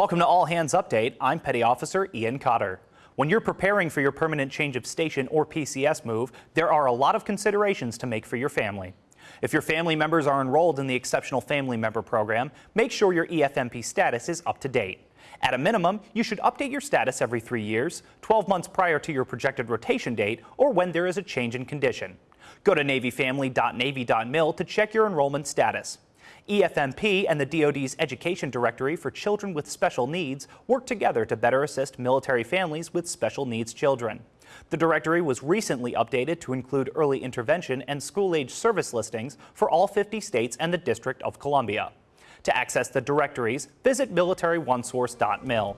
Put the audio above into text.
Welcome to All Hands Update. I'm Petty Officer Ian Cotter. When you're preparing for your permanent change of station or PCS move, there are a lot of considerations to make for your family. If your family members are enrolled in the Exceptional Family Member Program, make sure your EFMP status is up to date. At a minimum, you should update your status every three years, 12 months prior to your projected rotation date, or when there is a change in condition. Go to NavyFamily.Navy.mil to check your enrollment status. EFMP and the DoD's Education Directory for Children with Special Needs work together to better assist military families with special needs children. The directory was recently updated to include early intervention and school-age service listings for all 50 states and the District of Columbia. To access the directories, visit militaryonesource.mil.